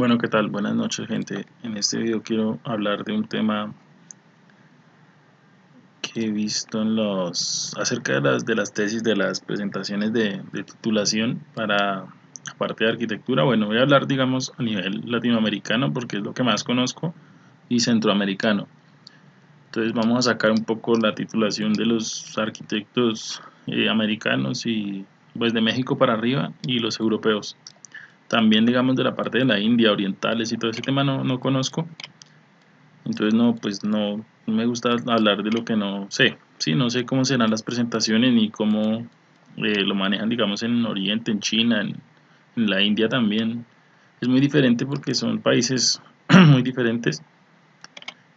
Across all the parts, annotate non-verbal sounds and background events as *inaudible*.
Bueno, ¿qué tal? Buenas noches, gente. En este video quiero hablar de un tema que he visto en los acerca de las de las tesis de las presentaciones de, titulación para la parte de arquitectura. Bueno, voy a hablar, digamos, a nivel latinoamericano porque es lo que más conozco y centroamericano. Entonces vamos a sacar un poco la titulación de los arquitectos eh, americanos y pues de México para arriba y los europeos también digamos de la parte de la India, orientales y todo ese tema no, no conozco. Entonces no, pues no, me gusta hablar de lo que no sé. Sí, no sé cómo serán las presentaciones ni cómo eh, lo manejan digamos en Oriente, en China, en, la India también. Es muy diferente porque son países *clears throat* muy diferentes.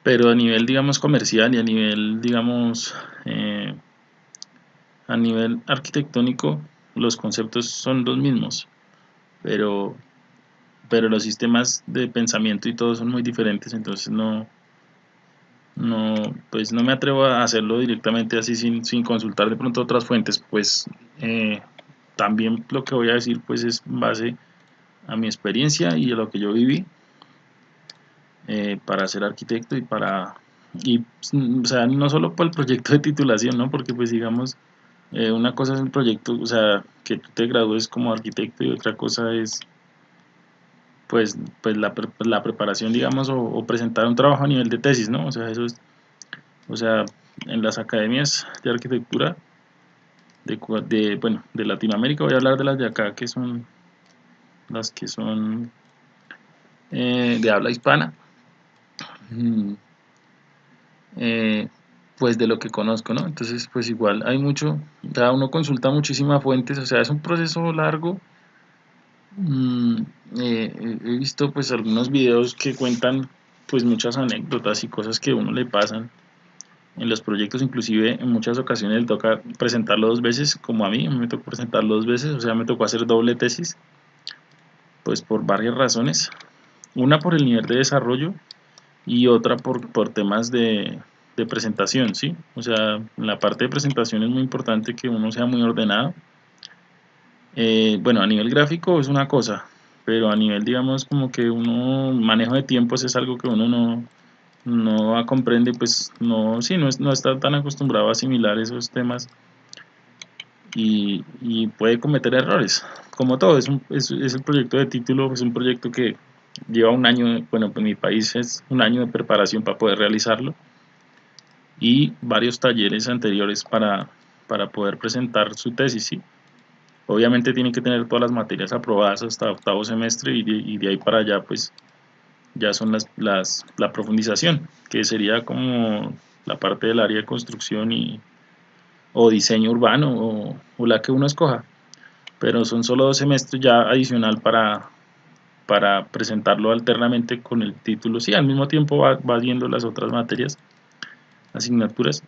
Pero a nivel digamos comercial y a nivel digamos eh, a nivel arquitectónico los conceptos son los mismos pero, pero los sistemas de pensamiento y todo son muy diferentes, entonces no, no, pues no me atrevo a hacerlo directamente así sin, sin consultar de pronto otras fuentes, pues eh, también lo que voy a decir pues es base a mi experiencia y a lo que yo viví eh, para ser arquitecto y para y o sea no solo por el proyecto de titulación no porque pues digamos eh, una cosa es el proyecto, o sea, que tú te gradúes como arquitecto y otra cosa es pues, pues la, la preparación, digamos, o, presentar un trabajo a nivel de tesis, ¿no? O sea, eso es, o sea, en las academias de arquitectura de, de, bueno, de Latinoamérica, voy a hablar de las de acá, que son las que son eh, de habla hispana. Mm. Eh, pues de lo que conozco, ¿no? Entonces, pues igual hay mucho, cada uno consulta muchísimas fuentes, o sea, es un proceso largo. Mm, eh, he visto pues algunos videos que cuentan pues muchas anécdotas y cosas que a uno le pasan en los proyectos, inclusive en muchas ocasiones le toca presentarlo dos veces, como a mí, me tocó presentarlo dos veces, o sea, me tocó hacer doble tesis, pues por varias razones. Una por el nivel de desarrollo y otra por, por temas de, de presentación, ¿sí? O sea, en la parte de presentación es muy importante que uno sea muy ordenado. Eh, bueno, a nivel gráfico es una cosa, pero a nivel, digamos, como que uno, manejo de tiempos es algo que uno no, no comprende, pues no, sí, no, no está tan acostumbrado a asimilar esos temas y, puede cometer errores. Como todo, es, un, es, es, el proyecto de título, es un proyecto que lleva un año, bueno, pues mi país es un año de preparación para poder realizarlo y varios talleres anteriores para, para poder presentar su tesis. Obviamente tiene que tener todas las materias aprobadas hasta octavo semestre y de, ahí para allá pues ya son las, las, la profundización, que sería como la parte del área de construcción y, o diseño urbano o, o la que uno escoja. Pero son solo dos semestres ya adicional para, para presentarlo alternamente con el título. Sí, al mismo tiempo va, va viendo las otras materias asignaturas.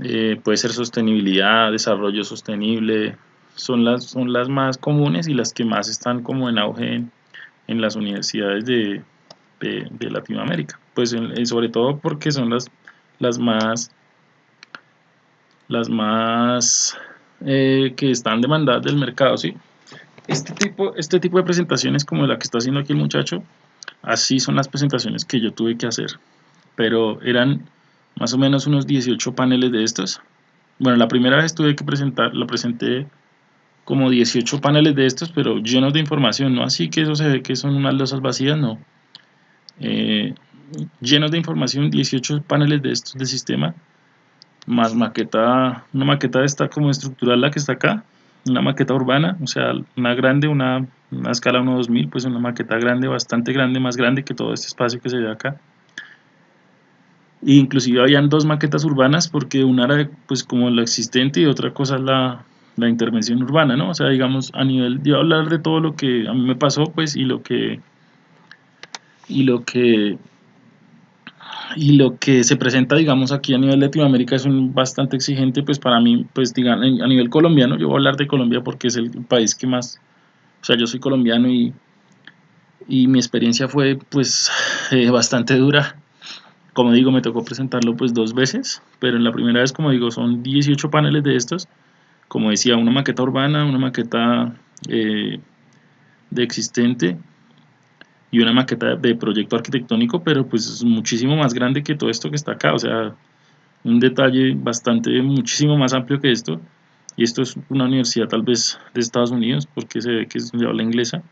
Eh, puede ser sostenibilidad, desarrollo sostenible, son las, son las más comunes y las que más están como en auge en, las universidades de, de, Latinoamérica. Pues sobre todo porque son las, las más las más eh, que están demandadas del mercado, ¿sí? Este tipo, este tipo de presentaciones como la que está haciendo aquí el muchacho, así son las presentaciones que yo tuve que hacer, pero eran más o menos unos 18 paneles de estos. Bueno, la primera vez tuve que presentar, lo presenté como 18 paneles de estos, pero llenos de información, no así que eso se ve que son unas losas vacías, no. Eh, llenos de información, 18 paneles de estos de sistema, más maqueta, una maqueta de esta como estructural, la que está acá, una maqueta urbana, o sea, una grande, una, una escala 1-2000, pues una maqueta grande, bastante grande, más grande que todo este espacio que se ve acá inclusive habían dos maquetas urbanas porque una era pues como la existente y otra cosa la, la intervención urbana, ¿no? O sea, digamos, a nivel de hablar de todo lo que a mí me pasó, pues, y lo que y lo que y lo que se presenta, digamos, aquí a nivel Latinoamérica es un bastante exigente, pues para mí, pues digamos, a nivel colombiano, yo voy a hablar de Colombia porque es el país que más, o sea, yo soy colombiano y, y mi experiencia fue, pues, eh, bastante dura como digo, me tocó presentarlo pues dos veces, pero en la primera vez, como digo, son 18 paneles de estos. Como decía, una maqueta urbana, una maqueta eh, de existente y una maqueta de proyecto arquitectónico, pero pues es muchísimo más grande que todo esto que está acá, o sea, un detalle bastante, muchísimo más amplio que esto, y esto es una universidad tal vez de Estados Unidos, porque se ve que es de habla inglesa,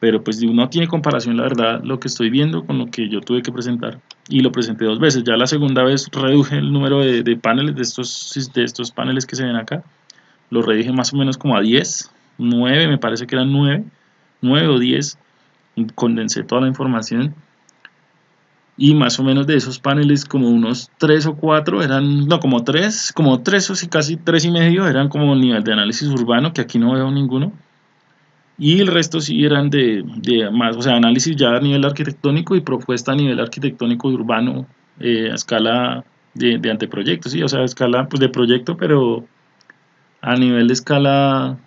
pero pues no tiene comparación la verdad lo que estoy viendo con lo que yo tuve que presentar, y lo presenté dos veces, ya la segunda vez reduje el número de, paneles, de estos, de estos paneles que se ven acá, lo reduje más o menos como a 10, 9, me parece que eran 9, 9 o 10, condensé toda la información. Y más o menos de esos paneles como unos 3 o 4 eran, no, como 3, como 3 o casi 3 y medio eran como el nivel de análisis urbano, que aquí no veo ninguno, y el resto sí eran de, de más, o sea, análisis ya a nivel arquitectónico y propuesta a nivel arquitectónico y urbano eh, a escala de, de, anteproyecto, sí, o sea, a escala pues, de proyecto, pero a nivel de escala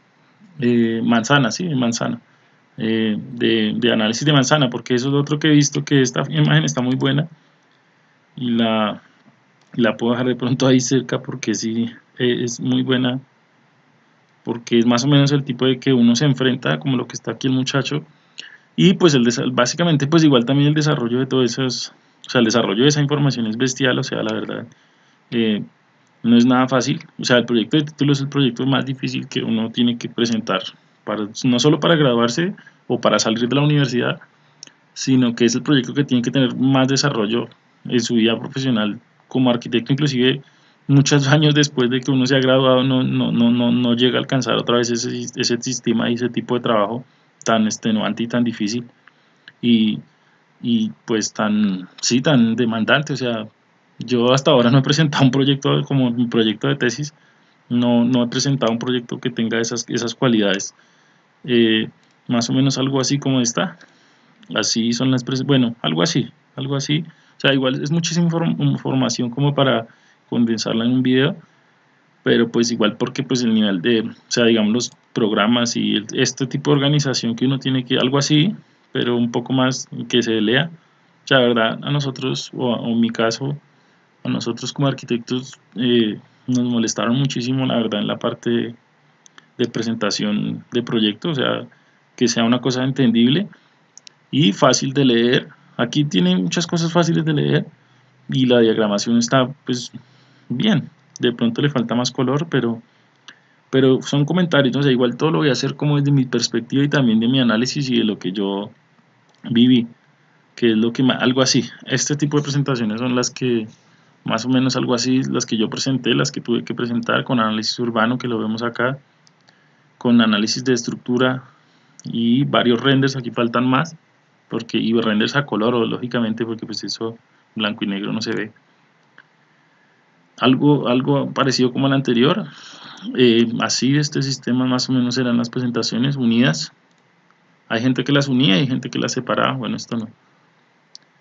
eh, manzana, sí, manzana. Eh, de, análisis de manzana, porque eso es otro que he visto, que esta imagen está muy buena y la, la puedo dejar de pronto ahí cerca porque sí eh, es muy buena, porque es más o menos el tipo de que uno se enfrenta, como lo que está aquí el muchacho, y pues el básicamente pues igual también el desarrollo de todo eso o sea, el desarrollo de esa información es bestial, o sea, la verdad, eh, no es nada fácil, o sea, el proyecto de título es el proyecto más difícil que uno tiene que presentar no solo para graduarse o para salir de la universidad, sino que es el proyecto que tiene que tener más desarrollo en su vida profesional como arquitecto, inclusive muchos *laughs* años después de que uno se ha graduado no, no, no, no, no llega a alcanzar otra vez ese, ese sistema y ese tipo de trabajo tan extenuante y tan difícil y, y pues tan, sí, tan demandante, o sea, yo hasta ahora no he presentado un proyecto como mi proyecto de tesis, no, no he presentado un proyecto que tenga esas, esas cualidades. Eh, más o menos algo así como está así son las bueno algo así algo así. O sea igual es muchísima información como para condensarla en un video pero pues igual porque pues el nivel de o sea digamos los programas y este tipo de organización que uno tiene que algo así pero un poco más que se lea o sea la verdad a nosotros o, en mi caso a nosotros como arquitectos eh, nos molestaron muchísimo la verdad en la parte de presentación de proyecto, o sea, que sea una cosa entendible y fácil de leer. Aquí tiene muchas cosas fáciles de leer y la diagramación está pues bien. De pronto le falta más color, pero, pero son comentarios, o sea, igual todo lo voy a hacer como desde mi perspectiva y también de mi análisis y de lo que yo viví, que es lo que algo así. Este tipo de presentaciones son las que más o menos algo así, las que yo presenté, las que tuve que presentar con análisis urbano, que lo vemos acá con análisis de estructura y varios renders, aquí faltan más, porque y renders a color, lógicamente, porque pues eso blanco y negro no se ve. Algo, algo parecido como el anterior, eh, así este sistema más o menos eran las presentaciones unidas. Hay gente que las unía y gente que las separaba, bueno, esto no.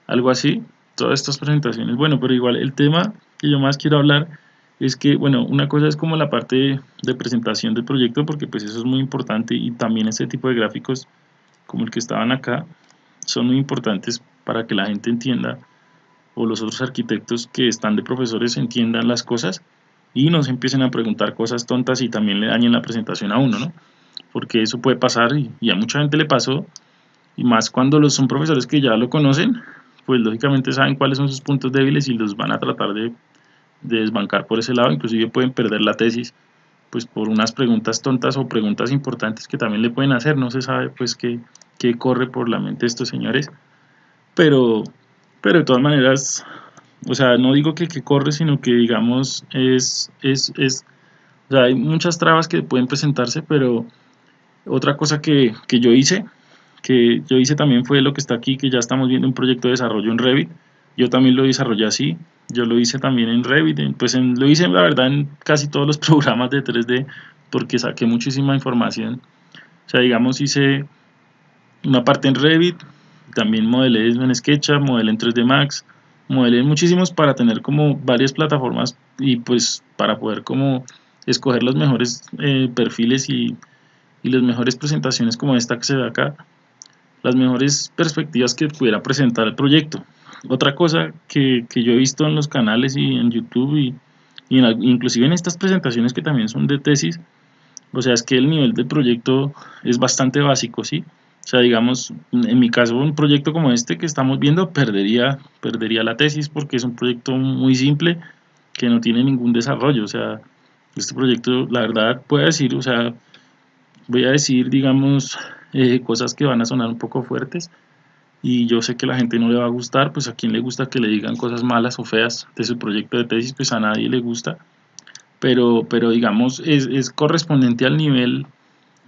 Algo así, todas estas presentaciones. Bueno, pero igual el tema que yo más quiero hablar es que, bueno, una cosa es como la parte de presentación del proyecto, porque pues eso es muy importante y también ese tipo de gráficos como el que estaban acá son muy importantes para que la gente entienda o los otros arquitectos que están de profesores entiendan las cosas y no se empiecen a preguntar cosas tontas y también le dañen la presentación a uno, ¿no? Porque eso puede pasar y, a mucha gente le pasó y más cuando los son profesores que ya lo conocen, pues lógicamente saben cuáles son sus puntos débiles y los van a tratar de de desbancar por ese lado, inclusive pueden perder la tesis pues por unas preguntas tontas o preguntas importantes que también le pueden hacer, no se sabe pues qué, qué corre por la mente de estos señores, pero, pero de todas maneras, o sea, no digo que, que corre, sino que digamos es, es, es, o sea, hay muchas trabas que pueden presentarse, pero otra cosa que, que yo hice, que yo hice también fue lo que está aquí, que ya estamos viendo un proyecto de desarrollo en Revit, yo también lo desarrollé así, yo lo hice también en Revit, pues lo hice la verdad en casi todos los *laughs* programas de 3D porque saqué muchísima información. O sea, digamos hice una parte en Revit, también modelé en SketchUp, modelé en 3D Max, modelé muchísimos para tener como varias plataformas y pues para poder como escoger los mejores eh, perfiles y, y las mejores presentaciones como esta que se ve acá, las mejores perspectivas que pudiera presentar el proyecto. Otra cosa que, yo he visto en los canales y en YouTube y, inclusive en estas presentaciones que también son de tesis, o sea, es que el nivel del proyecto es bastante básico, ¿sí? O sea, digamos, en mi caso, un proyecto como este que estamos viendo perdería, perdería la tesis porque es un proyecto muy simple que no tiene ningún desarrollo. O sea, este proyecto, la verdad, puedo decir, o sea, voy a decir, digamos, eh, cosas que van a sonar un poco fuertes y yo sé que la gente no le va a gustar, pues a quien le gusta que le digan cosas malas o feas de su proyecto de tesis, pues a nadie le gusta, pero, pero digamos, es, es correspondiente al nivel,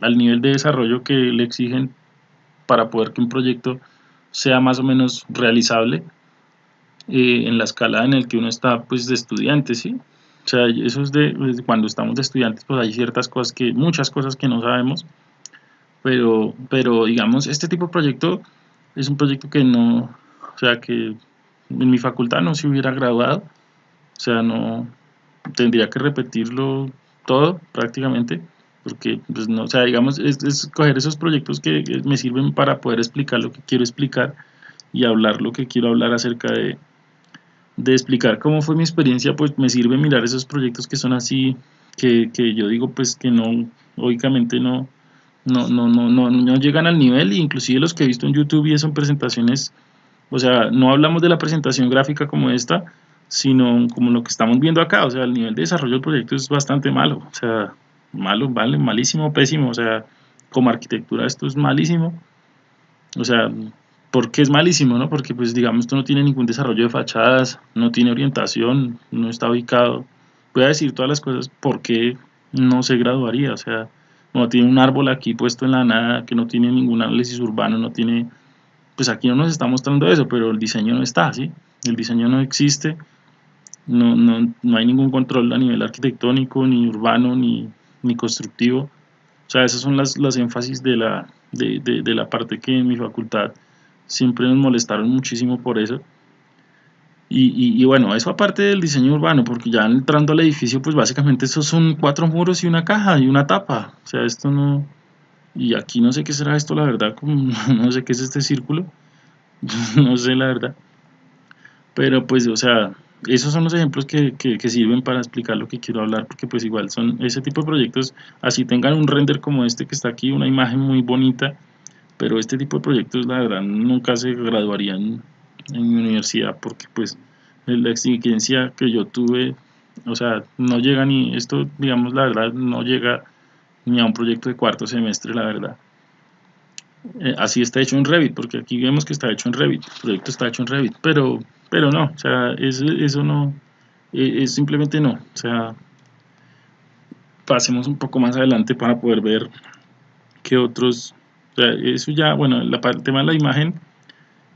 al nivel de desarrollo que le exigen para poder que un proyecto sea más o menos realizable eh, en la escala en el que uno está pues de estudiante, ¿sí? O sea, eso es de, cuando estamos de estudiantes, pues hay ciertas cosas que, muchas cosas que no sabemos, pero, pero digamos, este tipo de proyecto es un proyecto que no, o sea, que en mi facultad no se hubiera graduado, o sea, no, tendría que repetirlo todo prácticamente, porque, pues no, o sea, digamos, es, coger esos proyectos que, me sirven para poder explicar lo que quiero explicar y hablar lo que quiero hablar acerca de, de explicar cómo fue mi experiencia, pues me sirve mirar esos proyectos que son así, que, que yo digo pues que no, lógicamente no, no, no, no, no, no llegan al nivel, e inclusive los que he visto en YouTube y son presentaciones, o sea, no hablamos de la presentación gráfica como esta, sino como lo que estamos viendo acá, o sea, el nivel de desarrollo del proyecto es bastante malo, o sea, malo, vale, malísimo, pésimo, o sea, como arquitectura esto es malísimo, o sea, ¿por qué es malísimo? No? Porque pues digamos esto no tiene ningún desarrollo de fachadas, no tiene orientación, no está ubicado, voy a decir todas las cosas, ¿por qué no se graduaría? O sea, no tiene un árbol aquí puesto en la nada, que no tiene ningún análisis urbano, no tiene, pues aquí no nos está mostrando eso, pero el diseño no está, ¿sí? El diseño no existe, no, no, no hay ningún control a nivel arquitectónico, ni urbano, ni, ni constructivo. O sea, esas son las, las énfasis de la, de, de, de la parte que en mi facultad siempre nos molestaron muchísimo por eso. Y, y, bueno, eso aparte del diseño urbano, porque ya entrando al edificio, pues básicamente esos son cuatro muros y una caja y una tapa. O sea, esto no... Y aquí no sé qué será esto, la verdad, como, *laughs* no sé qué es este círculo. *laughs* no sé la verdad. Pero pues, o sea, esos son los ejemplos que, que, sirven para explicar lo que quiero hablar, porque pues igual son ese tipo de proyectos, así tengan un render como este que está aquí, una imagen muy bonita, pero este tipo de proyectos la verdad nunca se graduarían en mi universidad porque pues la exigencia que yo tuve, o sea, no llega ni, esto digamos la verdad, no llega ni a un proyecto de cuarto semestre, la verdad. Eh, así está hecho en Revit, porque aquí vemos que está hecho en Revit, el proyecto está hecho en Revit, pero, pero no, o sea, eso, eso no, eh, es simplemente no, o sea, pasemos un poco más adelante para poder ver qué otros, o sea, eso ya, bueno, el tema de la imagen,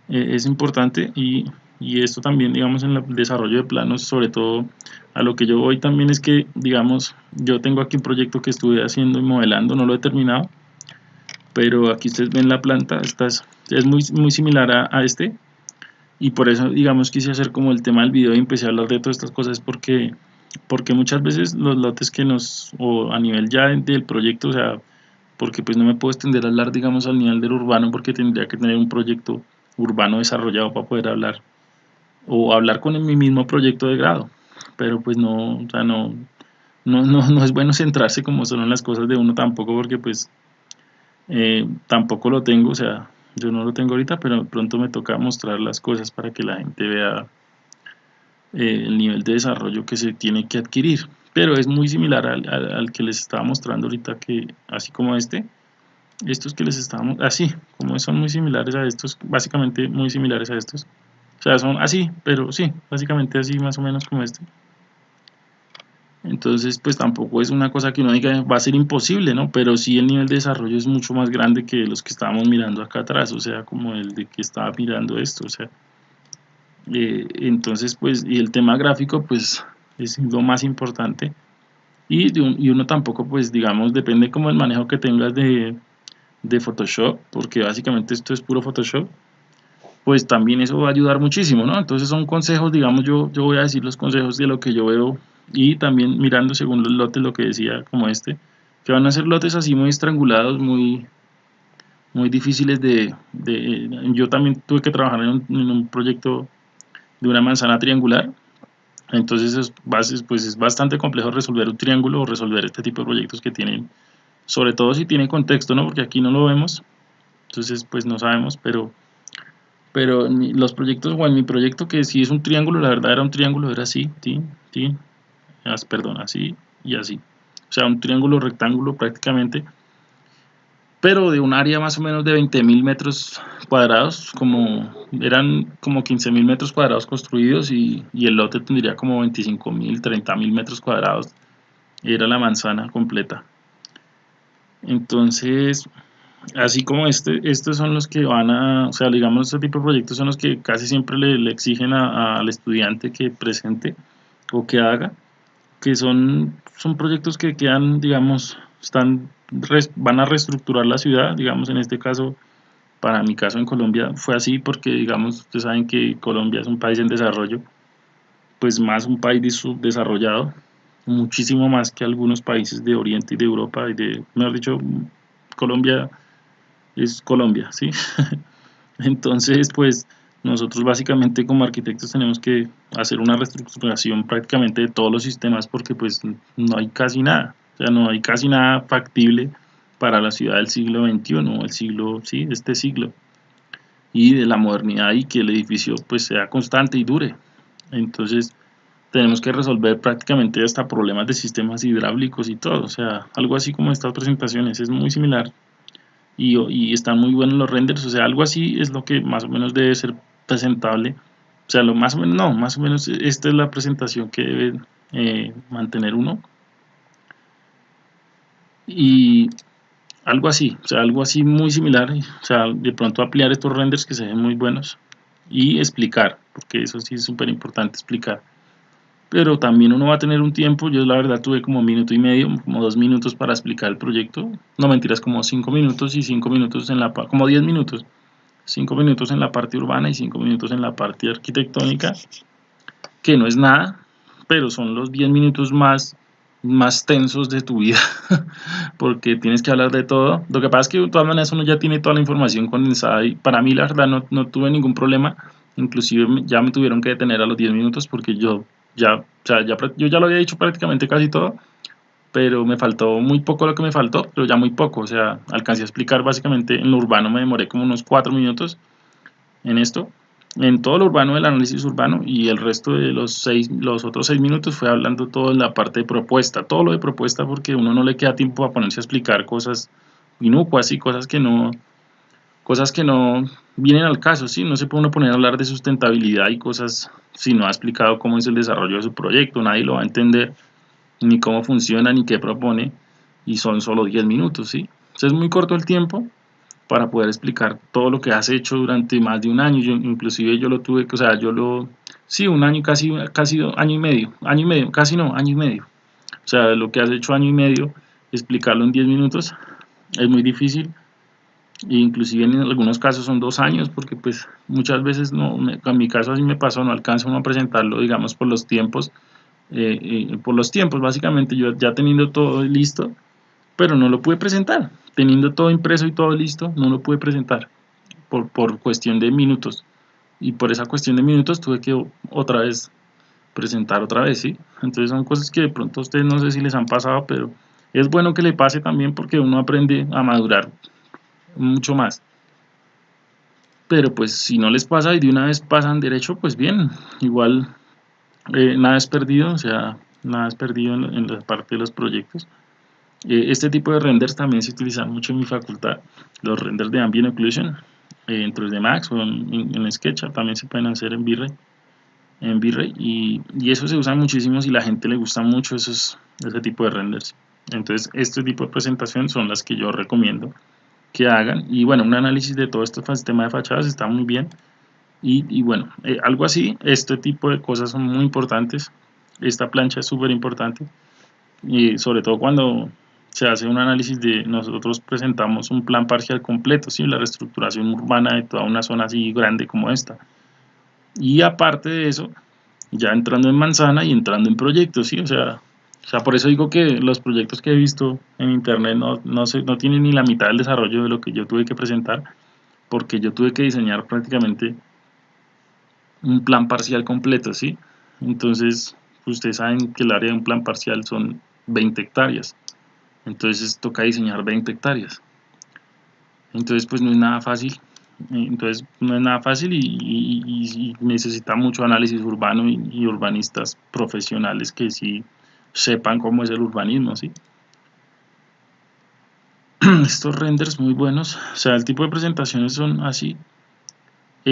eh, es importante y, y, esto también, digamos, en el desarrollo de planos, sobre todo a lo que yo voy también es que, digamos, yo tengo aquí un proyecto que estuve haciendo y modelando, no lo he terminado, pero aquí ustedes ven la planta, esta es, muy, muy similar a, este. Y por eso, digamos, quise hacer como el tema del video y empecé a hablar de todas estas cosas porque, porque muchas veces los lotes que nos, o a nivel ya del proyecto, o sea, porque pues no me puedo extender a hablar, digamos, al nivel del urbano porque tendría que tener un proyecto urbano desarrollado para poder hablar o hablar con mi mismo proyecto de grado. Pero pues no, o sea, no, no, no, no es bueno *laughs* centrarse como son las cosas de uno tampoco porque pues eh, tampoco lo tengo, o sea, yo no lo tengo ahorita, pero pronto me toca mostrar las cosas para que la gente vea eh, el nivel de desarrollo que se tiene que adquirir. Pero es muy similar al, al, al, que les estaba mostrando ahorita, que así como este, estos que les estábamos, así, como son muy similares a estos, básicamente muy similares a estos. O sea, son así, pero sí, básicamente así más o menos como este. Entonces, pues tampoco es una cosa que uno diga va a ser imposible, ¿no? Pero sí el nivel de desarrollo es mucho más grande que los que estábamos mirando acá atrás, o sea, como el de que estaba mirando esto, o sea. Eh, entonces, pues, y el tema gráfico, pues, es lo más importante. Y, y uno tampoco, pues, digamos, depende como el manejo que tengas de, de Photoshop, porque básicamente esto es puro Photoshop, pues también eso va a ayudar muchísimo, ¿no? Entonces son consejos, digamos, yo, yo voy a decir los consejos de lo que yo veo y también mirando según los lotes, lo que decía como este, que van a ser lotes así muy estrangulados, muy, muy difíciles de, Yo también tuve que trabajar en un, proyecto de una manzana triangular, entonces es, pues es bastante complejo resolver un triángulo o resolver este tipo de proyectos que tienen sobre todo si tiene contexto, ¿no? Porque aquí no lo vemos, entonces pues no sabemos, pero pero los proyectos, o en mi proyecto que si es un triángulo, la verdad era un triángulo, era así, ti, ti, perdón, así y así, o sea, un triángulo rectángulo prácticamente, pero de un área más o menos de 20.000 metros cuadrados, como eran como 15.000 metros cuadrados construidos y, y, el lote tendría como 25.000, 30.000 metros cuadrados, era la manzana completa. Entonces, así como este, estos son los que van a, o sea, digamos, este tipo de proyectos son los que casi siempre le, exigen al estudiante que presente o que haga, que son, son proyectos que quedan, digamos, están, van a reestructurar la ciudad, digamos, en este caso, para mi caso en Colombia fue así porque, digamos, ustedes saben que Colombia es un país en desarrollo, pues más un país subdesarrollado, muchísimo más que algunos países de Oriente y de Europa y de, mejor dicho, Colombia es Colombia, ¿sí? *laughs* Entonces, pues nosotros básicamente como arquitectos tenemos que hacer una reestructuración prácticamente de todos los sistemas porque pues no hay casi nada, o sea, no hay casi nada factible para la ciudad del siglo XXI, el siglo, sí, este siglo, y de la modernidad y que el edificio pues sea constante y dure. Entonces, tenemos que resolver prácticamente hasta problemas de sistemas hidráulicos y todo, o sea, algo así como estas presentaciones, es muy similar y, y, están muy buenos los renders, o sea, algo así es lo que más o menos debe ser presentable, o sea, lo más o menos, no, más o menos esta es la presentación que debe eh, mantener uno. Y algo así, o sea, algo así muy similar, o sea, de pronto ampliar estos renders que se ven muy buenos y explicar, porque eso sí es súper importante explicar. Pero también uno va a tener un tiempo, yo la verdad tuve como minuto y medio, como dos minutos para explicar el proyecto, no mentiras, como cinco minutos y cinco minutos en la como diez minutos, cinco minutos en la parte urbana y cinco minutos en la parte arquitectónica, que no es nada, pero son los diez minutos más, más tensos de tu vida, *laughs* porque tienes que hablar de todo, lo que pasa es que de todas maneras uno ya tiene toda la información condensada y para mí la verdad no, no tuve ningún problema, inclusive ya me tuvieron que detener a los 10 minutos porque yo ya, o sea, ya, yo ya lo había dicho prácticamente casi todo, pero me faltó muy poco lo que me faltó, pero ya muy poco, o sea, alcancé a explicar básicamente en lo urbano, me demoré como unos cuatro minutos en esto, en todo lo urbano del análisis urbano y el resto de los seis, los otros seis minutos fue hablando todo en la parte de propuesta, todo lo de propuesta porque uno no le queda tiempo a ponerse a explicar cosas inocuas y cosas que no, cosas que no vienen al caso, ¿sí? No se puede uno poner a hablar de sustentabilidad y cosas si no ha explicado cómo es el desarrollo de su proyecto, nadie lo va a entender, ni cómo funciona, ni qué propone, y son solo 10 minutos, ¿sí? Entonces es muy corto el tiempo para poder explicar todo lo que has hecho durante más de un año, yo, inclusive yo lo tuve, o sea, yo lo, sí, un año, casi, casi año y medio, año y medio, casi no, año y medio, o sea, lo que has hecho año y medio, explicarlo en 10 minutos es muy difícil, inclusive en algunos casos son dos años porque pues muchas veces no en mi caso así me pasó no alcanza uno a presentarlo digamos por los tiempos eh, eh, por los tiempos básicamente yo ya teniendo todo listo pero no lo pude presentar. Teniendo todo impreso y todo listo no lo pude presentar por, por cuestión de minutos. Y por esa cuestión de minutos tuve que otra vez presentar otra vez sí entonces son cosas que de pronto a ustedes no sé si les han pasado pero es bueno que le pase también porque uno aprende a madurar mucho más. Pero pues si no les pasa y de una vez pasan derecho, pues bien, igual eh, nada es perdido, o sea, nada es perdido en, la parte de los proyectos. Eh, este tipo de renders también se utilizan mucho en mi facultad, los renders de Ambient Occlusion, eh, en 3D Max o en, en, SketchUp, también se pueden hacer en V-Ray, en V-Ray y, y, eso se usa muchísimo si la gente le gusta mucho esos, ese tipo de renders. Entonces, este tipo de presentación son las que yo recomiendo que hagan y bueno un análisis de todo este sistema de fachadas está muy bien y, bueno eh, algo así este tipo de cosas son muy importantes esta plancha es súper importante y sobre todo cuando se hace un análisis de nosotros presentamos un plan parcial completo ¿sí? la reestructuración urbana de toda una zona así grande como esta y aparte de eso ya entrando en manzana y entrando en proyectos ¿sí? o sea o sea, por eso digo que los proyectos que he visto en internet no, no, no tienen ni la mitad del desarrollo de lo que yo tuve que presentar, porque yo tuve que diseñar prácticamente un plan parcial completo, ¿sí? Entonces, ustedes saben que el área de un plan parcial son 20 hectáreas. entonces toca diseñar 20 hectáreas. Entonces pues no es nada fácil, entonces no es nada fácil y, necesita mucho análisis urbano y, urbanistas profesionales que sí sepan cómo es el urbanismo, ¿sí? *clears throat* Estos renders muy buenos, o sea, el tipo de presentaciones son así.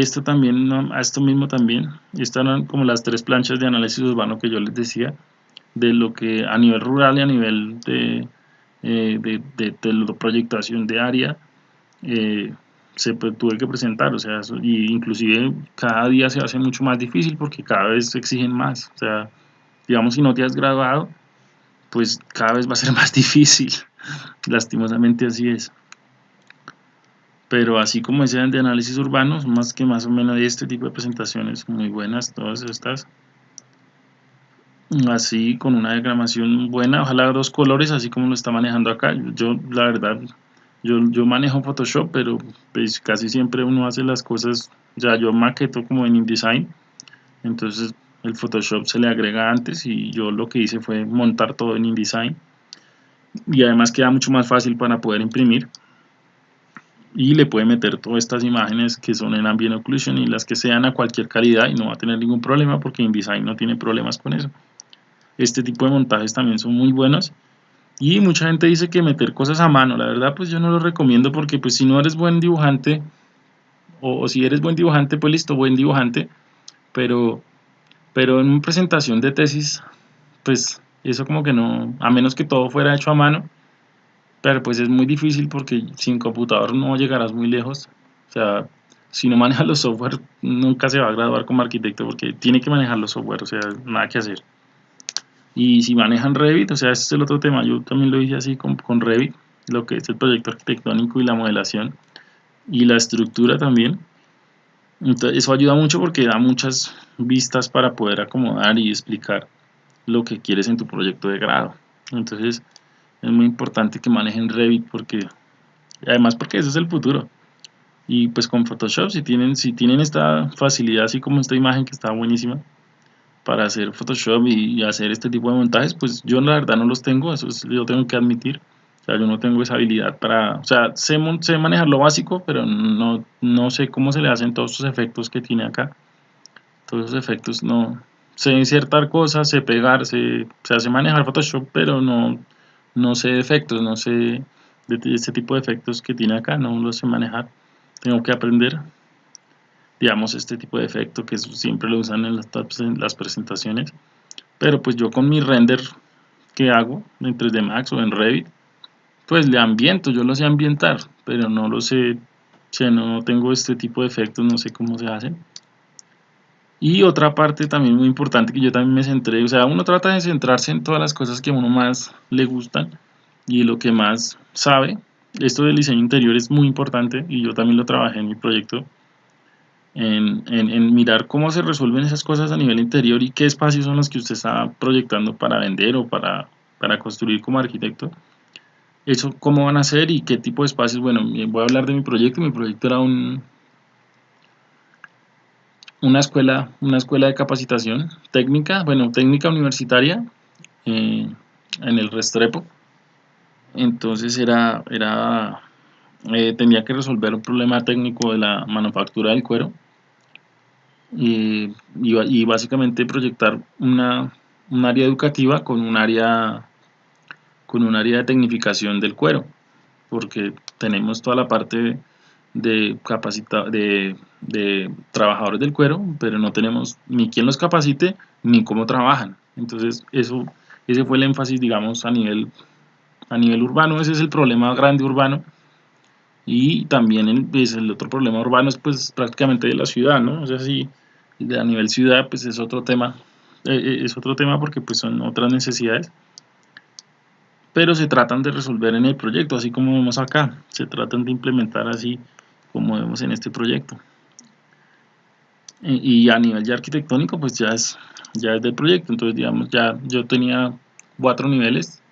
Esto también, a esto mismo también, estas eran como las tres planchas de análisis urbano que yo les decía, de lo que a nivel rural y a nivel de, eh, de, de, proyectación de área, eh, se tuve que presentar, o sea, y inclusive cada día se hace mucho más difícil porque cada vez se exigen más, o sea, digamos si no te has graduado, pues cada vez va a ser *laughs* más difícil, lastimosamente así es. Pero así como decían de análisis urbanos, más que más o menos este tipo de presentaciones muy buenas, todas estas. Así con una diagramación buena, ojalá dos colores, así como lo está manejando acá. Yo, la verdad, yo, yo manejo Photoshop, pero pues casi siempre uno hace las cosas, ya yo maqueto como en InDesign, entonces el Photoshop se le agrega antes y yo lo que hice fue montar todo en InDesign y además queda mucho más fácil para poder imprimir y le puede meter todas estas imágenes que son en Ambient Occlusion y las que sean a cualquier calidad y no va a tener ningún problema porque InDesign no tiene problemas con eso. Este tipo de montajes también son muy buenos y mucha gente dice que meter cosas a mano, la verdad pues yo no lo recomiendo porque pues si no eres buen dibujante o, si eres buen dibujante pues listo, buen dibujante, pero, pero en una presentación de tesis pues eso como que no, a menos que todo fuera hecho a mano, pero pues es muy difícil porque sin computador no llegarás muy lejos, o sea, si no manejas los software nunca se va a graduar como arquitecto porque tiene que manejar los software, o sea, nada que hacer. Y si manejan Revit, o sea, ese es el otro tema, yo también lo hice así con, con Revit, lo que es el proyecto arquitectónico y la modelación y la estructura también. Entonces, eso ayuda mucho porque da muchas vistas para poder acomodar y explicar lo que quieres en tu proyecto de grado. Entonces, es muy importante que manejen Revit porque además porque ese es el futuro. Y pues con Photoshop si tienen si tienen esta facilidad así como esta imagen que está buenísima, para hacer Photoshop y, hacer este tipo de montajes, pues yo la verdad no los tengo, eso es, yo tengo que admitir. O sea, yo no tengo esa habilidad para, o sea, sé, sé manejar lo básico, pero no, no sé cómo se le hacen todos esos efectos que tiene acá. Todos esos efectos no, sé insertar cosas, sé pegar, sé, se hace manejar Photoshop, pero no, no sé efectos, no sé de este tipo de efectos que tiene acá, no lo sé manejar. Tengo que aprender digamos, este tipo de efecto que siempre lo usan en las, presentaciones. Pero pues yo con mi render que hago en 3D Max o en Revit, pues le ambiento, yo lo sé ambientar, pero no lo sé, o sea, no tengo este tipo de efectos, no sé cómo se hacen. Y otra parte también muy importante que yo también me centré, o sea, uno trata de centrarse en todas las cosas que a uno más le gustan y lo que más sabe. Esto del diseño interior es muy importante y yo también lo trabajé en mi proyecto en, mirar cómo se resuelven esas cosas a nivel interior y qué espacios son los que usted está proyectando para vender o para, para construir como arquitecto. Eso, cómo van a ser y qué tipo de espacios. Bueno, voy a hablar de mi proyecto. Mi proyecto era un, una escuela, una escuela de capacitación técnica, bueno, técnica universitaria eh, en el Restrepo. Entonces era, era eh, tenía que resolver un problema técnico de la manufactura del cuero y, y, básicamente proyectar una, un área educativa con un área con un área de tecnificación del cuero porque tenemos toda la parte capacita de, de trabajadores del cuero pero no tenemos ni quién los capacite ni cómo trabajan. Entonces eso ese fue el énfasis digamos a nivel a nivel urbano. Ese es el problema grande urbano. Y también el, pues, el otro problema urbano es pues prácticamente de la ciudad, ¿no? O sea, sí, a nivel ciudad pues es otro tema, eh, eh, es otro tema porque pues son otras necesidades, pero se tratan de resolver en el proyecto, así como vemos acá, se tratan de implementar así como vemos en este proyecto. Y, a nivel ya arquitectónico pues ya es, ya es del proyecto, entonces digamos ya yo tenía cuatro niveles,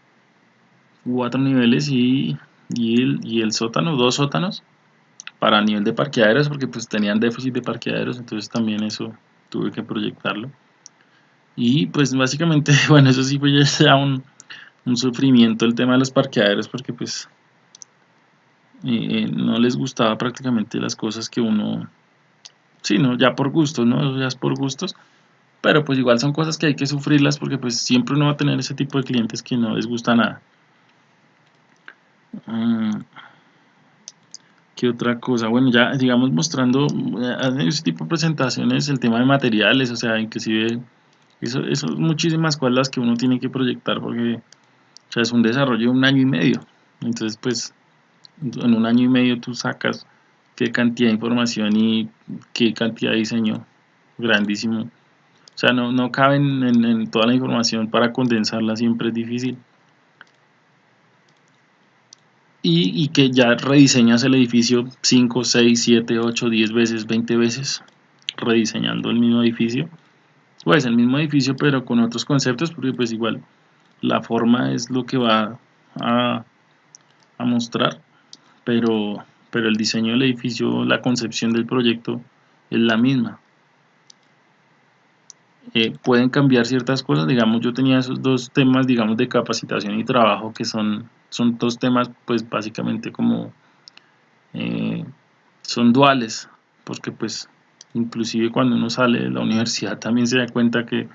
cuatro niveles y y el, y el sótano, dos sótanos para nivel de parqueaderos porque pues tenían déficit de parqueaderos. Entonces también eso tuve que proyectarlo. Y pues básicamente *laughs* bueno eso sí fue ya un un sufrimiento el tema de los parqueaderos porque pues eh, no les gustaba prácticamente las cosas que uno sí, no, ya por gustos, ¿no? Ya es por gustos pero pues igual son cosas que hay que sufrirlas porque pues siempre uno va a tener ese tipo de clientes que no les gusta nada mm, ¿Qué otra cosa? Bueno, ya digamos mostrando eh, ese tipo de presentaciones, el tema de materiales, o sea, inclusive eso, eso muchísimas cosas que uno tiene que proyectar porque o sea, es un desarrollo de un año y medio. Entonces, pues, en un año y medio tú sacas qué cantidad de información y qué cantidad de diseño grandísimo. O sea, no, no cabe en toda la información para condensarla, siempre es difícil. y, que ya rediseñas el edificio 5, 6, 7, 8, 10 veces, 20 veces, rediseñando el mismo edificio. Pues el mismo edificio pero con otros conceptos porque pues igual la forma es lo que va a, a mostrar, pero, pero el diseño del edificio, la concepción del proyecto es la misma. Eh, pueden cambiar ciertas cosas, digamos yo tenía esos dos temas digamos de capacitación y trabajo que son son dos temas pues básicamente como eh, son duales porque pues inclusive cuando uno sale de la universidad también se da cuenta que,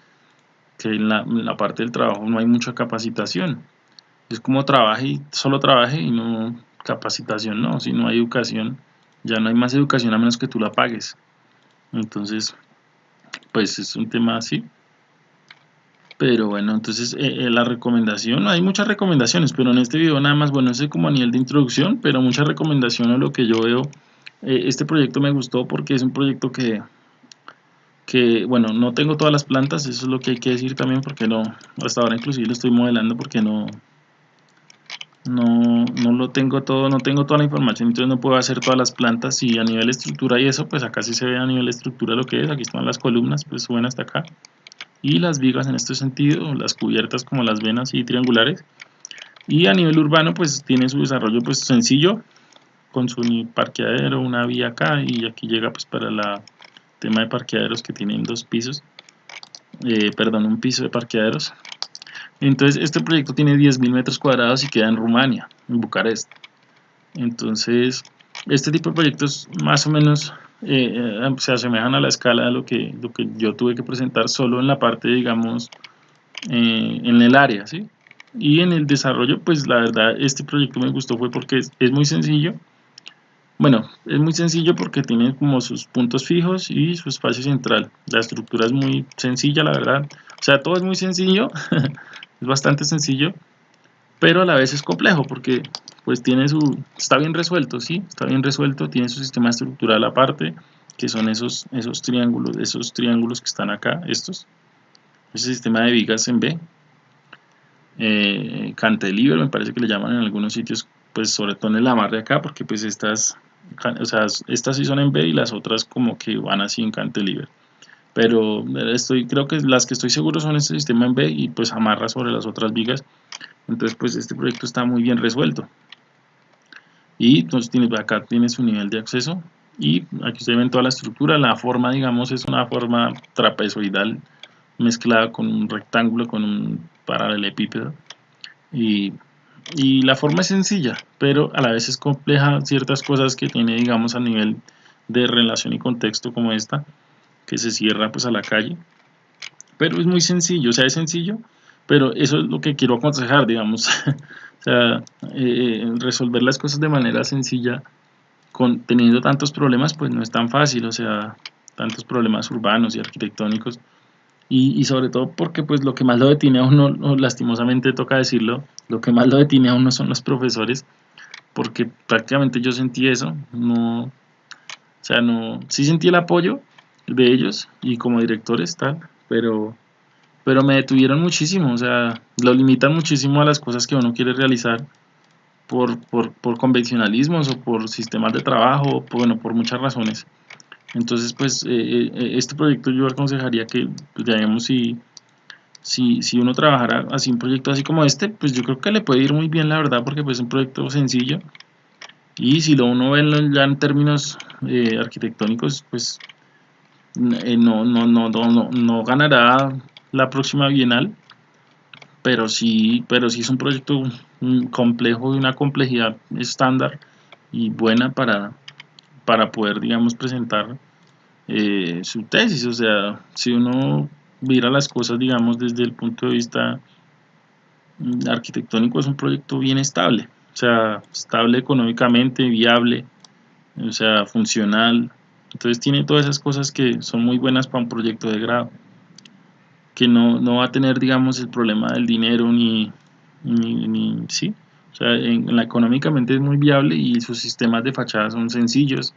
en, la, parte del trabajo no hay mucha capacitación es como trabaje y solo trabaje y no capacitación no, si no hay educación ya no hay más educación a menos que tú la pagues entonces pues es un tema así pero bueno, entonces eh, eh, la recomendación, hay muchas recomendaciones, pero en este video nada más, bueno, es como a nivel de introducción, pero muchas recomendaciones lo que yo veo. Eh, este proyecto me gustó porque es un proyecto que, que, bueno, no tengo todas las plantas, eso es lo que hay que decir también, porque no, hasta ahora inclusive lo estoy modelando porque no, no, no lo tengo todo, no tengo toda la información, entonces no puedo hacer todas las plantas y a nivel estructura y eso, pues acá sí se ve a nivel estructura lo que es, aquí están las columnas, pues suben hasta acá y las vigas en este sentido, las cubiertas como las venas y triangulares. Y a nivel urbano pues tiene su desarrollo pues sencillo, con su parqueadero, una vía acá y aquí llega pues para el tema de parqueaderos que tienen dos pisos, eh, perdón, un piso de parqueaderos. Entonces este proyecto tiene 10.000 metros cuadrados y queda en Rumania, en Bucarest. Entonces este tipo de proyectos más o menos eh, eh, se asemejan a la escala de lo que, lo que yo tuve que presentar solo en la parte, digamos, eh, en el área, ¿sí? Y en el desarrollo, pues la verdad, este proyecto me gustó fue porque es, es muy sencillo. Bueno, es muy sencillo porque tiene como sus puntos fijos y su espacio central. La estructura es muy sencilla, la verdad. O sea, todo es muy sencillo, *laughs* es bastante sencillo, pero a la vez es complejo porque pues tiene su, está bien resuelto, sí, está bien resuelto, tiene su sistema estructural aparte, que son esos, esos triángulos, esos triángulos que están acá, estos, ese sistema de vigas en B, eh, cantilever me parece que le llaman en algunos sitios, pues sobre todo en el amarre acá, porque pues estas, o sea, estas sí son en B y las otras como que van así en cantilever pero estoy, creo que las que estoy seguro son este sistema en B y pues amarra sobre las otras vigas. Entonces pues este proyecto está muy bien resuelto. Y entonces tienes, acá tienes su nivel de acceso y aquí se ven toda la estructura, la forma digamos es una forma trapezoidal mezclada con un rectángulo, con un paralelepípedo. Y, y la forma es sencilla, pero a la vez es compleja ciertas cosas que tiene digamos a nivel de relación y contexto como esta, que se cierra pues a la calle, pero es muy sencillo, o sea es sencillo, pero eso es lo que quiero aconsejar digamos *laughs* O sea, eh, resolver las cosas de manera sencilla, con, teniendo tantos problemas, pues no es tan fácil, o sea, tantos problemas urbanos y arquitectónicos. Y, sobre todo porque pues lo que más lo detiene a uno, lastimosamente toca decirlo, lo que más lo detiene a uno son los profesores, porque prácticamente yo sentí eso, no, o sea, no, sí sentí el apoyo de ellos y como directores tal, pero pero me detuvieron muchísimo, o sea, lo limitan muchísimo a las cosas que uno quiere realizar por, por, por convencionalismos o por sistemas de trabajo, bueno, por muchas razones. Entonces, pues, eh, eh, este proyecto yo aconsejaría que, pues, digamos, si, si, si uno trabajara así un proyecto así como este, pues yo creo que le puede ir muy bien, la verdad, porque pues es un proyecto sencillo. Y si lo uno ve ya en términos eh, arquitectónicos, pues no, no, no, no, no ganará la próxima bienal pero sí, pero sí es un proyecto complejo y una complejidad estándar y buena para, para poder, digamos, presentar eh, su tesis. O sea, si uno mira las cosas, digamos, desde el punto de vista mm, arquitectónico, es un proyecto bien estable. O sea, estable económicamente, viable, o sea, funcional. Entonces tiene todas esas cosas que son muy buenas para un proyecto de grado. Que no, no va a tener, digamos, el problema del dinero ni, ni, sí. O sea, en, la, económicamente es muy viable y sus sistemas de fachada son sencillos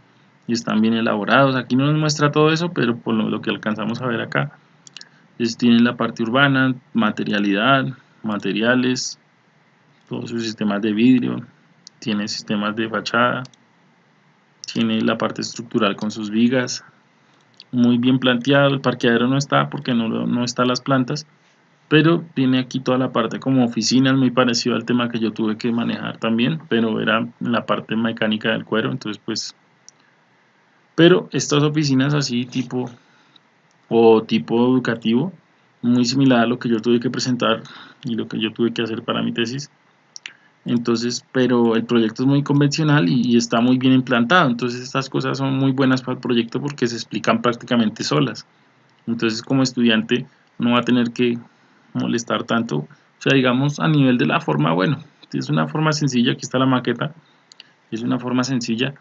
y están bien elaborados. Aquí no nos muestra todo eso, pero por lo, que alcanzamos a ver acá, es, tiene la parte urbana, materialidad, materiales, todos sus sistemas de vidrio, tiene sistemas de fachada, tiene la parte estructural con sus vigas, muy bien planteado, el parqueadero no está porque no, no está las plantas, pero tiene aquí toda la parte como oficinas, muy parecido al tema que yo tuve que manejar también, pero era la parte mecánica del cuero, entonces pues pero estas oficinas así tipo o tipo educativo muy similar a lo que yo tuve que presentar y lo que yo tuve que hacer para mi tesis entonces pero el proyecto es muy convencional y, está muy bien implantado. Entonces estas cosas son muy buenas para el proyecto porque se explican prácticamente solas. Entonces como estudiante no va a tener que molestar tanto. O sea digamos a nivel de la forma bueno es una forma sencilla aquí está la maqueta es una forma sencilla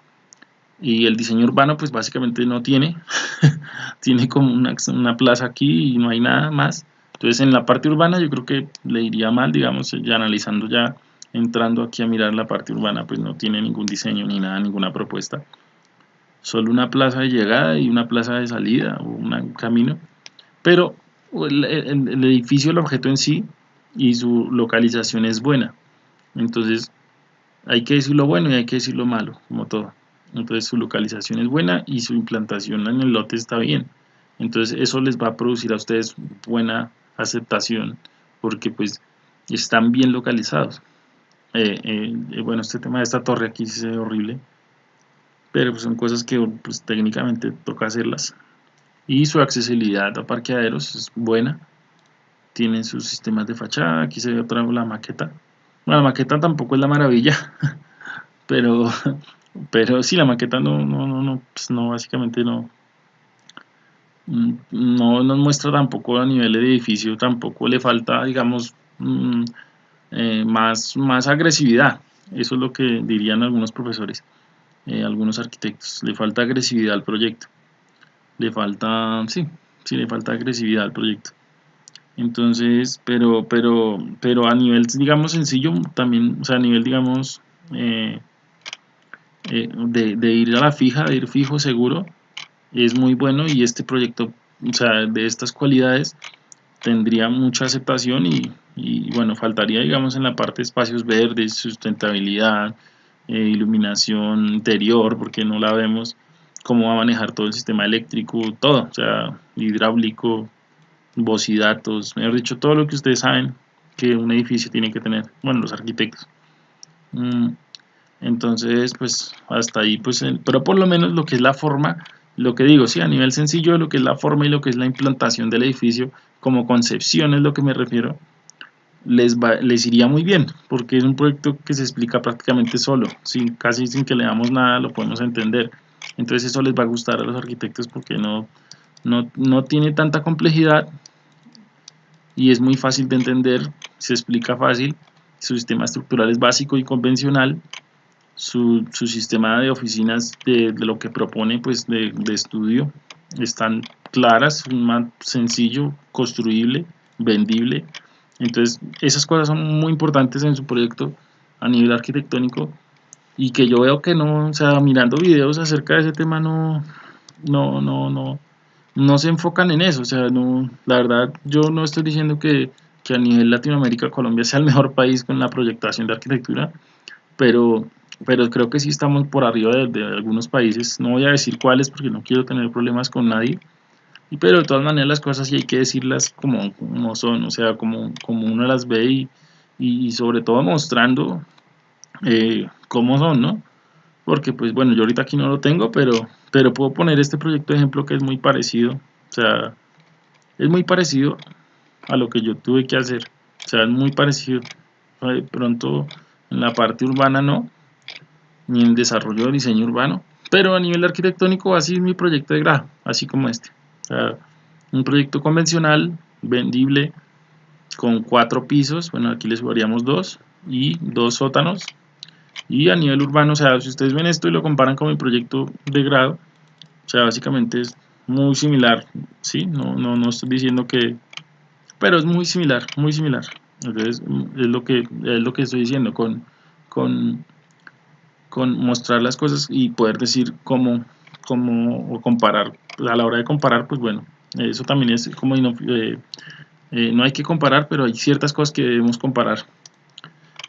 y el diseño urbano pues básicamente no tiene *laughs* tiene como una, una, plaza aquí y no hay nada más. Entonces en la parte urbana yo creo que le iría mal digamos ya analizando ya entrando aquí a mirar la parte urbana pues no tiene ningún diseño ni nada ninguna propuesta. Solo una plaza de llegada y una plaza de salida o un camino. Pero el, el edificio el objeto en sí y su localización es buena. Entonces hay que decir lo bueno y hay que decir lo malo como todo. Entonces su localización es buena y su implantación en el lote está bien. Entonces eso les va a producir a ustedes buena aceptación porque pues están bien localizados eh, eh, eh, bueno este tema de esta torre aquí se ve horrible pero pues son cosas que pues técnicamente toca hacerlas. Y su accesibilidad a parqueaderos es buena. Tienen sus sistemas de fachada aquí se ve otra vez la maqueta. Bueno, la maqueta tampoco es la maravilla *laughs* pero pero sí la maqueta no no no no, pues no básicamente no no nos muestra tampoco a nivel de edificio tampoco le falta digamos mm, eh, más más agresividad. Eso es lo que dirían algunos profesores eh, algunos arquitectos. Le falta agresividad al proyecto. Le falta sí sí le falta agresividad al proyecto. Entonces pero pero pero a nivel digamos sencillo también o sea a nivel digamos eh, eh, de, ir a la fija, de ir fijo seguro, es muy bueno y este proyecto, o sea, de estas cualidades tendría mucha aceptación y, bueno, faltaría digamos en la parte de espacios verdes, sustentabilidad, eh, iluminación interior, porque no la vemos, cómo va a manejar todo el sistema eléctrico, todo, o sea, hidráulico, y datos, mejor dicho, todo lo que ustedes saben que un edificio tiene que tener, bueno, los arquitectos. Mm, entonces pues hasta ahí pues pero por lo menos lo que es la forma lo que digo sí a nivel sencillo lo que es la forma y lo que es la implantación del edificio como concepción es lo que me refiero les les iría muy bien porque es un proyecto que se explica prácticamente solo sin casi sin que le damos nada lo podemos entender. Entonces eso les va a gustar a los arquitectos porque no no, no tiene tanta complejidad y es muy fácil de entender se explica fácil su sistema estructural es básico y convencional su, sistema de oficinas de, lo que propone pues de, estudio. Están claras, más sencillo, construible, vendible. Entonces esas cosas son muy importantes en su proyecto a nivel arquitectónico. Y que yo veo que no, o sea, mirando videos acerca de ese tema no, no, no, no, no se enfocan en eso, o sea, no, la verdad yo no estoy diciendo que, que a nivel Latinoamérica Colombia sea el mejor país con la proyectación de arquitectura, pero pero creo que sí estamos por arriba de, algunos países, no voy a decir cuáles porque no quiero tener problemas con nadie, y, pero de todas maneras las cosas sí hay que decirlas como, como son, o sea, como, como uno las ve y, y sobre todo mostrando eh, cómo son, ¿no? Porque pues bueno, yo ahorita aquí no lo tengo, pero, pero puedo poner este proyecto de ejemplo que es muy parecido, o sea, es muy parecido a lo que yo tuve que hacer o sea, es muy parecido. De pronto en la parte urbana no, ni en desarrollo de diseño urbano, pero a nivel arquitectónico así es mi proyecto de grado, así como este. Un proyecto convencional, vendible, con cuatro pisos, bueno aquí les varíamos dos, y dos sótanos, y a nivel urbano, o sea, si ustedes ven esto y lo comparan con mi proyecto de grado, o sea, básicamente es muy similar, ¿sí? No, no, no estoy diciendo que... Pero es muy similar, muy similar. Entonces, es lo que, es lo que estoy diciendo, con, con, con mostrar las cosas y poder decir cómo, cómo o comparar. A la hora de comparar, pues bueno, eso también es como... Eh, eh, no hay que comparar, pero hay ciertas cosas que debemos comparar.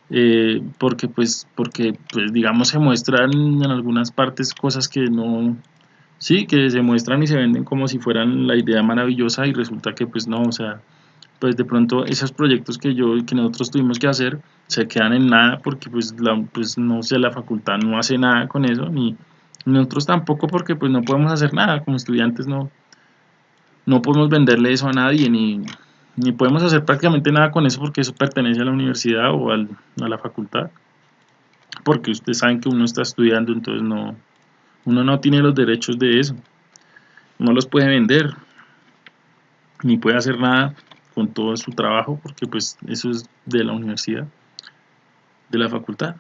Eh, porque pues porque pues digamos se muestran en algunas partes cosas que no sí, que se muestran y se venden como si fueran la idea maravillosa y resulta que pues no, o sea, pues de pronto esos proyectos que yo que nosotros tuvimos que hacer se quedan en nada porque pues, la, pues no sé, la facultad no hace nada con eso, ni nosotros tampoco porque pues no podemos hacer nada, como estudiantes no, no podemos venderle eso a nadie, ni, ni podemos hacer prácticamente nada con eso porque eso pertenece a la universidad o al, a la facultad, porque ustedes saben que uno está estudiando, entonces no, uno no tiene los derechos de eso. No los puede vender. Ni puede hacer nada con todo su trabajo porque pues eso es de la universidad, de la facultad.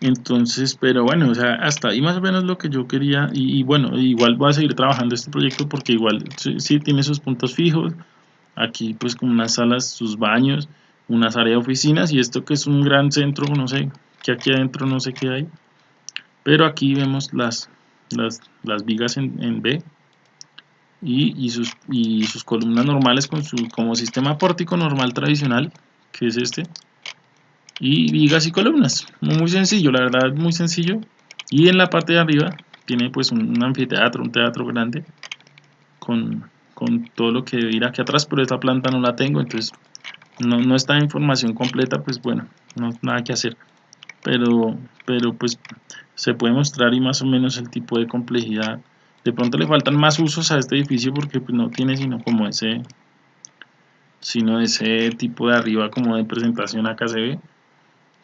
Entonces, pero bueno, o sea, hasta ahí más o menos lo que yo quería y, bueno, igual voy a seguir trabajando este proyecto porque igual sí, tiene sus puntos fijos, aquí pues como unas salas, sus baños, unas áreas de oficinas y esto que es un gran centro, no sé, que aquí adentro no sé qué hay, pero aquí vemos las, las, vigas en, B y, sus, y sus columnas normales con su, como sistema pórtico normal tradicional, que es este, y vigas y columnas, muy sencillo, la verdad muy sencillo, y en la parte de arriba tiene pues un, anfiteatro, un teatro grande, con, todo lo que ir aquí atrás, pero esta planta no la tengo, entonces no, no está información completa, pues bueno, no nada que hacer, pero, pero pues se puede mostrar y más o menos el tipo de complejidad. De pronto le faltan más usos a este edificio porque pues, no tiene sino como ese sino ese tipo de arriba como de presentación acá se ve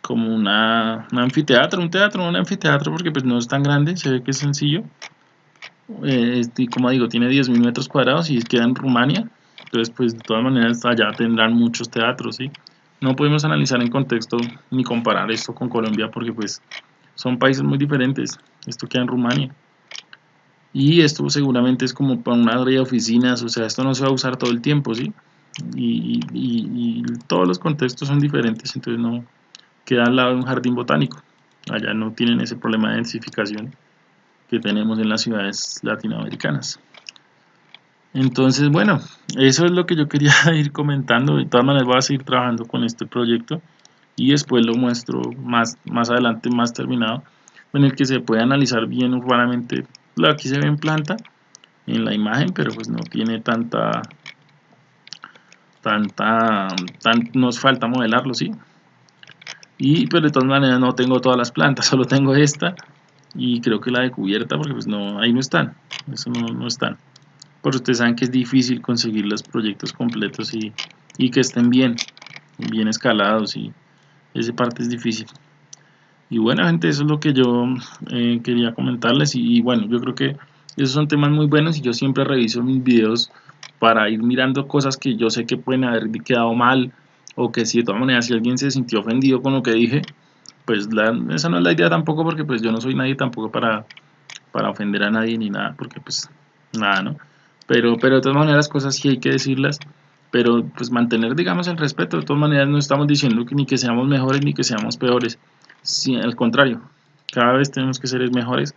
como una, un anfiteatro, un teatro, un anfiteatro porque pues no es tan grande, se ve que es sencillo eh, y como digo, tiene 10.000 metros cuadrados y queda en Rumania entonces pues de todas maneras allá tendrán muchos teatros, ¿sí? no podemos analizar en contexto ni comparar esto con Colombia porque pues son países muy diferentes. Esto queda en Rumania. Y esto seguramente es como para una área de oficinas, o sea, esto no se va a usar todo el tiempo, ¿sí? Y, todos los contextos son diferentes, entonces no queda al lado de un jardín botánico. Allá no tienen ese problema de densificación que tenemos en las ciudades latinoamericanas. Entonces, bueno, eso es lo que yo quería *laughs* ir comentando. De todas maneras, voy a seguir trabajando con este proyecto y después lo muestro más, más adelante, más terminado, en el que se puede analizar bien urbanamente. Aquí se ve en planta, en la imagen, pero pues no tiene tanta, tanta, tan, nos falta modelarlo, ¿sí? Y pero de todas maneras no tengo todas las plantas, *laughs* solo tengo esta y creo que la de cubierta porque pues no, ahí no están, eso no, no están. Por ustedes saben que es difícil conseguir los proyectos completos y, y que estén bien, bien escalados y esa parte es difícil. Y bueno, gente, eso es lo que yo eh, quería comentarles. Y, bueno, yo creo que esos son temas muy buenos y yo siempre reviso mis videos para ir mirando cosas que yo sé que pueden haber quedado mal o que si de todas maneras si alguien se sintió ofendido con lo que dije, pues esa no es la idea tampoco porque pues yo no soy nadie tampoco para, para ofender a nadie ni nada, porque pues nada, ¿no? Pero, pero de todas maneras cosas sí hay que decirlas pero pues mantener digamos el respeto, de todas maneras no estamos diciendo que ni que seamos mejores ni que seamos peores, sí, al contrario, cada vez tenemos que ser mejores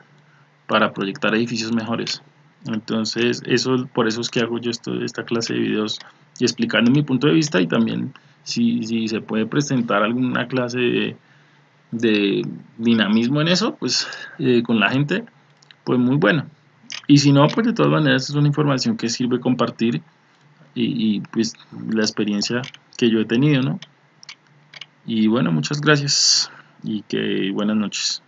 para proyectar edificios mejores. Entonces, eso por eso es que hago yo esto, esta clase de videos y explicando mi punto de vista y también si, si se puede presentar alguna clase de, dinamismo en eso, pues eh, con la gente, pues muy bueno. Y si no, pues de todas maneras es una información que sirve compartir y, pues la experiencia que yo he tenido, ¿no? Y bueno, muchas gracias y que buenas noches.